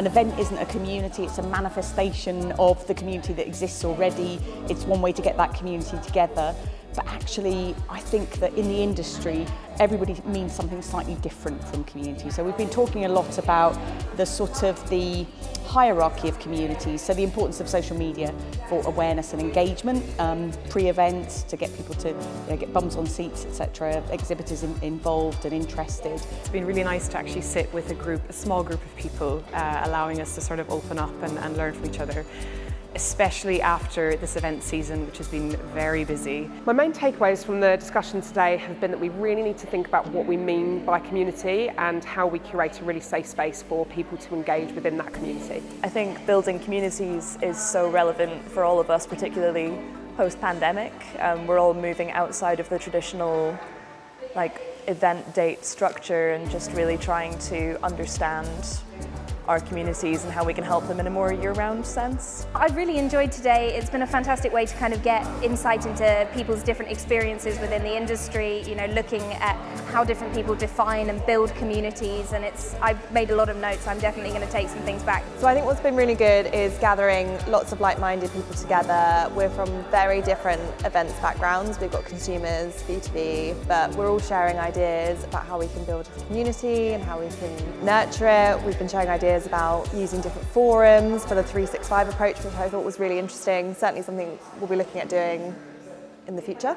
an event isn't a community, it's a manifestation of the community that exists already. It's one way to get that community together. But actually, I think that in the industry, everybody means something slightly different from community. So we've been talking a lot about the sort of the hierarchy of communities, so the importance of social media for awareness and engagement, um, pre-events to get people to you know, get bums on seats, etc., exhibitors in, involved and interested. It's been really nice to actually sit with a group, a small group of people, uh, allowing us to sort of open up and, and learn from each other. Especially after this event season, which has been very busy. My main takeaways from the discussion today have been that we really need to think about what we mean by community and how we curate a really safe space for people to engage within that community. I think building communities is so relevant for all of us, particularly post-pandemic. Um, we're all moving outside of the traditional like event date structure and just really trying to understand our communities and how we can help them in a more year-round sense. I've really enjoyed today. It's been a fantastic way to kind of get insight into people's different experiences within the industry, you know, looking at how different people define and build communities and it's I've made a lot of notes. I'm definitely going to take some things back. So I think what's been really good is gathering lots of like-minded people together. We're from very different events backgrounds. We've got consumers, B2B, but we're all sharing ideas about how we can build a community and how we can nurture it. We've been sharing ideas about using different forums for the 365 approach, which I thought was really interesting. Certainly something we'll be looking at doing in the future.